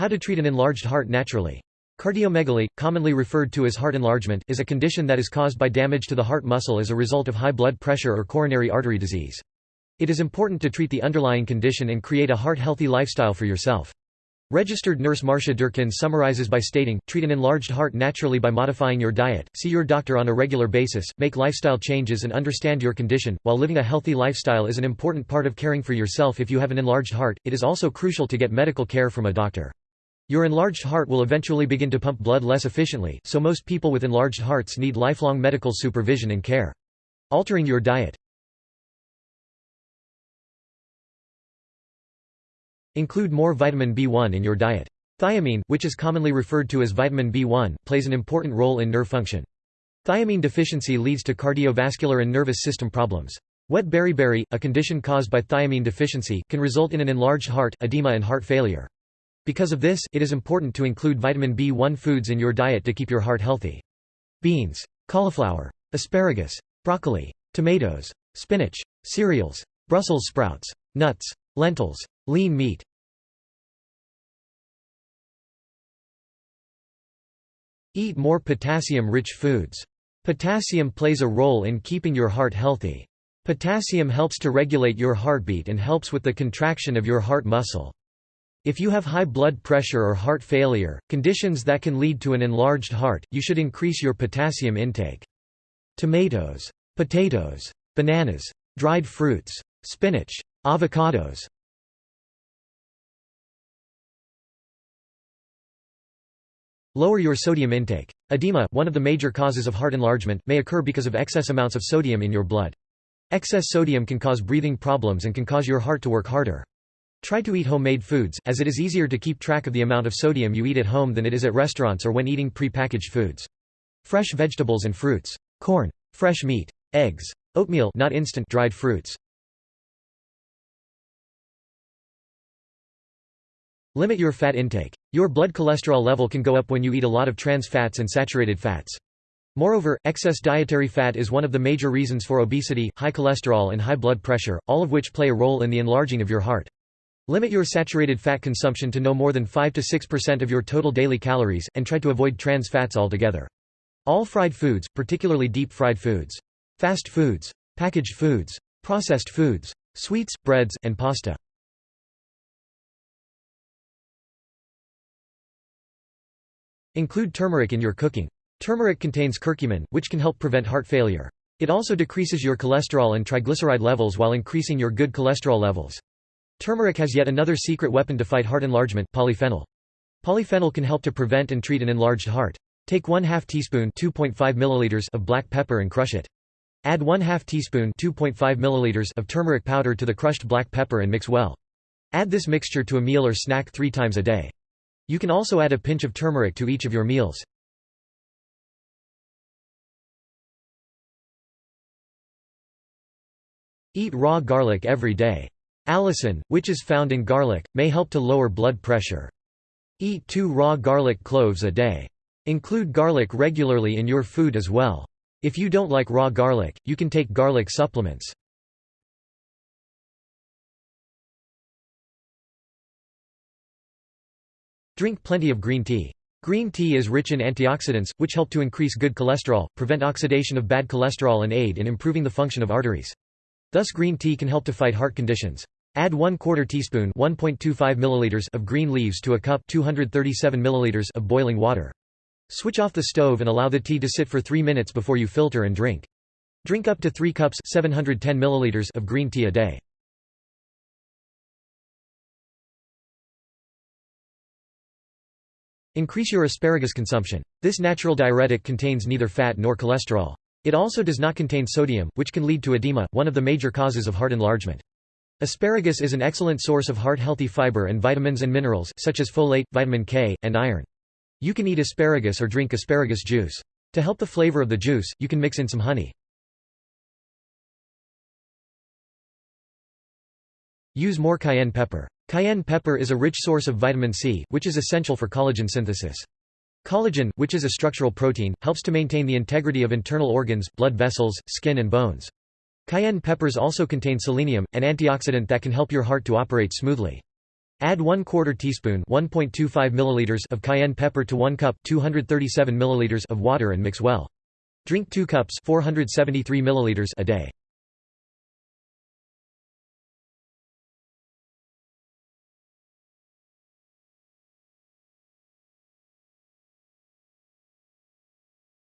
How to treat an enlarged heart naturally. Cardiomegaly, commonly referred to as heart enlargement, is a condition that is caused by damage to the heart muscle as a result of high blood pressure or coronary artery disease. It is important to treat the underlying condition and create a heart-healthy lifestyle for yourself. Registered nurse Marcia Durkin summarizes by stating, treat an enlarged heart naturally by modifying your diet, see your doctor on a regular basis, make lifestyle changes and understand your condition. While living a healthy lifestyle is an important part of caring for yourself if you have an enlarged heart, it is also crucial to get medical care from a doctor. Your enlarged heart will eventually begin to pump blood less efficiently, so most people with enlarged hearts need lifelong medical supervision and care. Altering your diet Include more vitamin B1 in your diet. Thiamine, which is commonly referred to as vitamin B1, plays an important role in nerve function. Thiamine deficiency leads to cardiovascular and nervous system problems. Wet beriberi, a condition caused by thiamine deficiency, can result in an enlarged heart, edema and heart failure. Because of this, it is important to include vitamin B1 foods in your diet to keep your heart healthy. Beans, cauliflower, asparagus, broccoli, tomatoes, spinach, cereals, Brussels sprouts, nuts, lentils, lean meat. Eat more potassium-rich foods. Potassium plays a role in keeping your heart healthy. Potassium helps to regulate your heartbeat and helps with the contraction of your heart muscle. If you have high blood pressure or heart failure, conditions that can lead to an enlarged heart, you should increase your potassium intake. Tomatoes, potatoes, bananas, dried fruits, spinach, avocados. Lower your sodium intake. Edema, one of the major causes of heart enlargement, may occur because of excess amounts of sodium in your blood. Excess sodium can cause breathing problems and can cause your heart to work harder. Try to eat homemade foods, as it is easier to keep track of the amount of sodium you eat at home than it is at restaurants or when eating pre-packaged foods. Fresh vegetables and fruits. Corn. Fresh meat. Eggs. Oatmeal not instant dried fruits. Limit your fat intake. Your blood cholesterol level can go up when you eat a lot of trans fats and saturated fats. Moreover, excess dietary fat is one of the major reasons for obesity, high cholesterol and high blood pressure, all of which play a role in the enlarging of your heart. Limit your saturated fat consumption to no more than 5 to 6% of your total daily calories, and try to avoid trans fats altogether. All fried foods, particularly deep-fried foods. Fast foods. Packaged foods. Processed foods. Sweets, breads, and pasta. Include turmeric in your cooking. Turmeric contains curcumin, which can help prevent heart failure. It also decreases your cholesterol and triglyceride levels while increasing your good cholesterol levels. Turmeric has yet another secret weapon to fight heart enlargement, polyphenol. Polyphenol can help to prevent and treat an enlarged heart. Take 1 2 teaspoon milliliters of black pepper and crush it. Add 1 2 teaspoon milliliters of turmeric powder to the crushed black pepper and mix well. Add this mixture to a meal or snack three times a day. You can also add a pinch of turmeric to each of your meals. Eat raw garlic every day. Allicin, which is found in garlic, may help to lower blood pressure. Eat two raw garlic cloves a day. Include garlic regularly in your food as well. If you don't like raw garlic, you can take garlic supplements. Drink plenty of green tea. Green tea is rich in antioxidants, which help to increase good cholesterol, prevent oxidation of bad cholesterol and aid in improving the function of arteries. Thus green tea can help to fight heart conditions. Add 1 quarter teaspoon 1.25 milliliters of green leaves to a cup 237 milliliters of boiling water. Switch off the stove and allow the tea to sit for 3 minutes before you filter and drink. Drink up to 3 cups 710 milliliters of green tea a day. Increase your asparagus consumption. This natural diuretic contains neither fat nor cholesterol. It also does not contain sodium, which can lead to edema, one of the major causes of heart enlargement. Asparagus is an excellent source of heart-healthy fiber and vitamins and minerals, such as folate, vitamin K, and iron. You can eat asparagus or drink asparagus juice. To help the flavor of the juice, you can mix in some honey. Use more cayenne pepper. Cayenne pepper is a rich source of vitamin C, which is essential for collagen synthesis. Collagen, which is a structural protein, helps to maintain the integrity of internal organs, blood vessels, skin and bones. Cayenne peppers also contain selenium, an antioxidant that can help your heart to operate smoothly. Add 1 quarter teaspoon 1.25 milliliters of cayenne pepper to 1 cup 237 milliliters of water and mix well. Drink 2 cups 473 milliliters a day.